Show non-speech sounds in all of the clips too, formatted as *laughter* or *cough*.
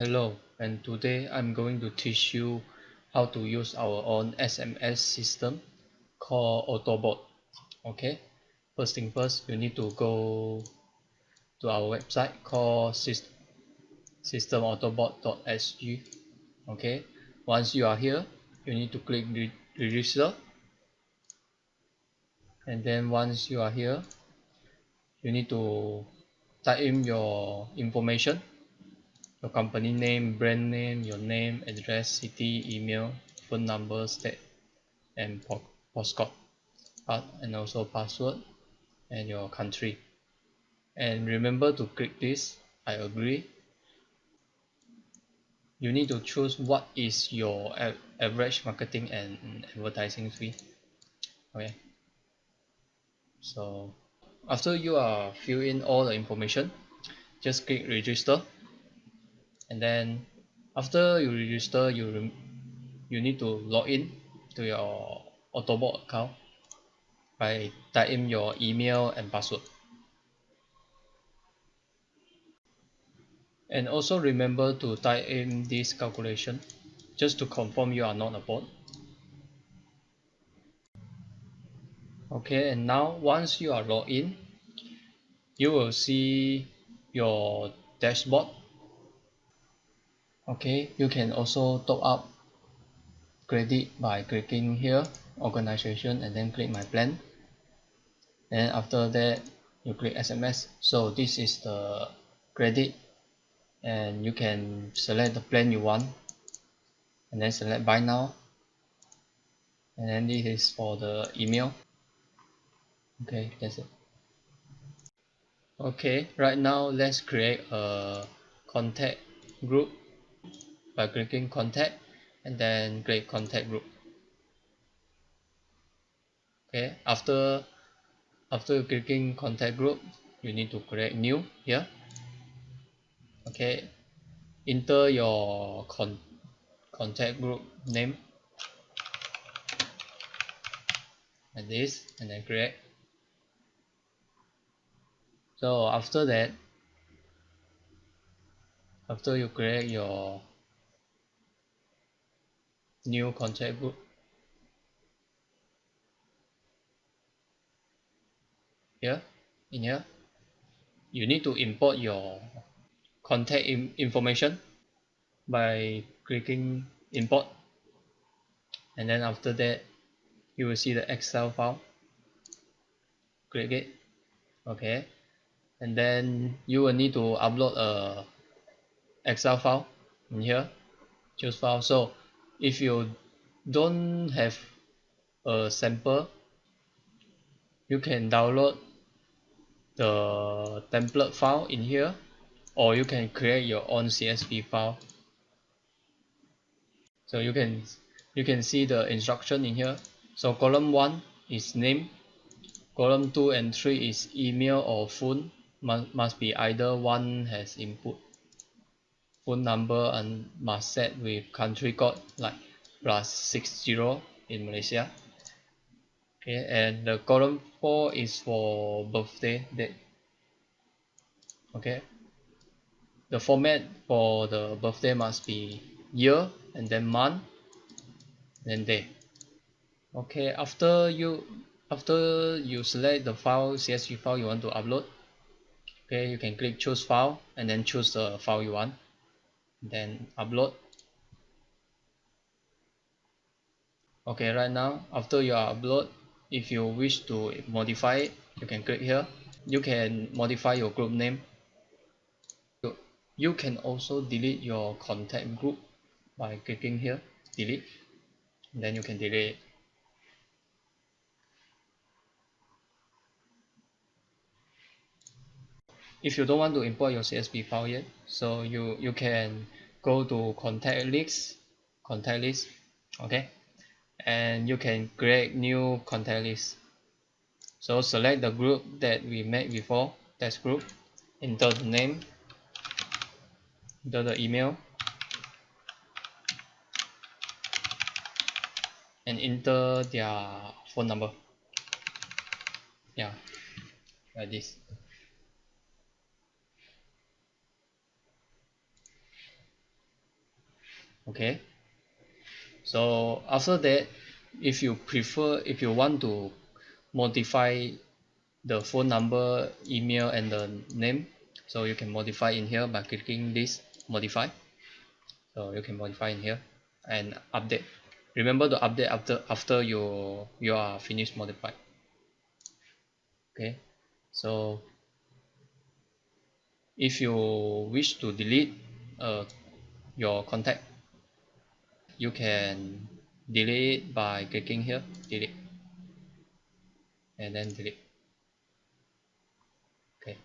Hello and today I'm going to teach you how to use our own SMS system called Autobot okay? First thing first you need to go to our website called systemautobot.sg okay? Once you are here you need to click register. And then once you are here you need to type in your information your company name brand name your name address city email phone number state and postcode and also password and your country. And remember to click this. I agree. You need to choose what is your average marketing and advertising fee. Okay. So after you are fill in all the information just click register and then after you register you you need to log in to your Autobot account by type in your email and password. And also remember to type in this calculation just to confirm you are not a bot. Okay and now once you are logged in you will see your dashboard okay you can also top up credit by clicking here organization and then click my plan. And after that you click SMS so this is the credit and you can select the plan you want and then select buy now. And then this is for the email. Okay that's it. Okay right now let's create a contact group by clicking contact and then create contact group. Okay after after clicking contact group you need to create new here. Okay enter your con contact group name. Like this and then create. So after that after you create your new contact group here in here. You need to import your contact in information by clicking import. And then after that you will see the excel file. Click it. Okay. And then you will need to upload a excel file in here. Choose file. So if you don't have a sample you can download the template file in here or you can create your own CSV file. So you can you can see the instruction in here. So column 1 is name column 2 and 3 is email or phone. Must, must be either one has input phone number and must set with country code like plus 60 in Malaysia. Okay and the column 4 is for birthday date. Okay. The format for the birthday must be year and then month then day. Okay after you after you select the file CSV file you want to upload okay you can click choose file and then choose the file you want then upload. Okay right now after you upload if you wish to modify it you can click here. You can modify your group name. You can also delete your contact group by clicking here delete. Then you can delete if you don't want to import your CSV file yet so you you can go to contact list contact list okay? And you can create new contact list. So select the group that we made before test group enter the name enter the email and enter their phone number. Yeah like this okay? So after that if you prefer if you want to modify the phone number email and the name so you can modify in here by clicking this modify. So you can modify in here and update. Remember to update after after you you are finished modify. Okay? So if you wish to delete uh, your contact you can delete it by clicking here delete. And then delete. Okay.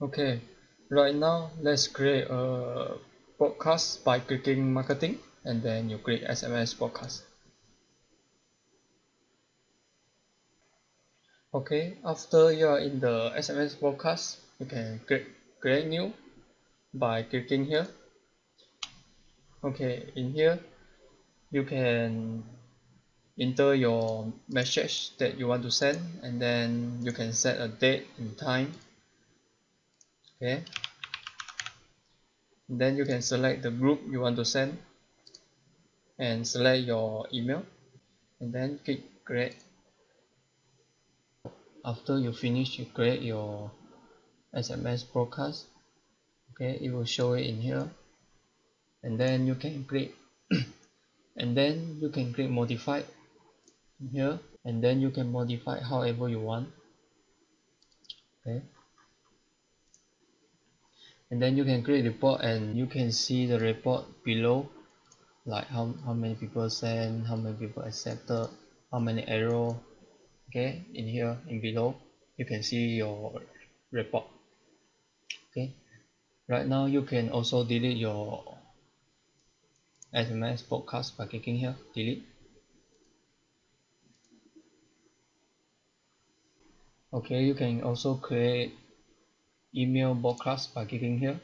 Okay. Right now let's create a broadcast by clicking marketing and then you click SMS broadcast. Okay. After you are in the SMS broadcast you can click create new by clicking here. Okay in here you can enter your message that you want to send and then you can set a date and time. Okay. Then you can select the group you want to send and select your email and then click create. After you finish you create your SMS broadcast. Okay it will show it in here. And then you can click *coughs* and then you can click modify here. And then you can modify however you want. Okay. And then you can create report and you can see the report below. Like how, how many people send how many people accepted how many error. Okay in here in below you can see your report okay. Right now you can also delete your SMS broadcast by clicking here. Delete. Okay you can also create email broadcast by clicking here.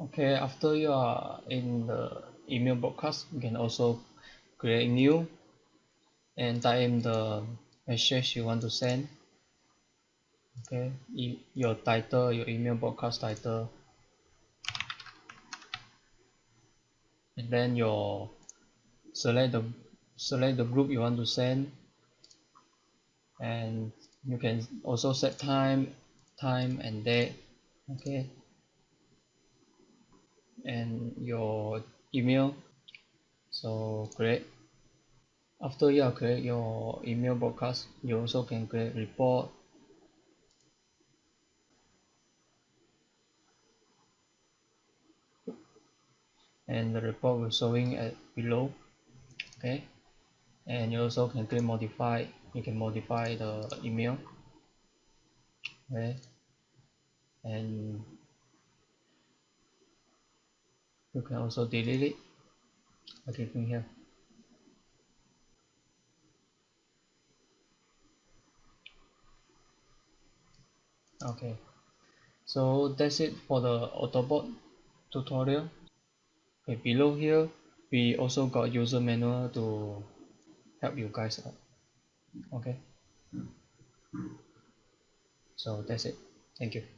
Okay after you are in the email broadcast you can also create new and type in the message you want to send okay? Your title your email broadcast title. And then your select the select the group you want to send. And you can also set time time and date okay? And your email. So create after you create your email broadcast you also can create report. And the report will showing at below okay? And you also can click modify you can modify the email okay? And you can also delete it. By clicking here okay. So that's it for the autobot tutorial. Okay below here we also got user manual to help you guys out. Okay? So that's it. Thank you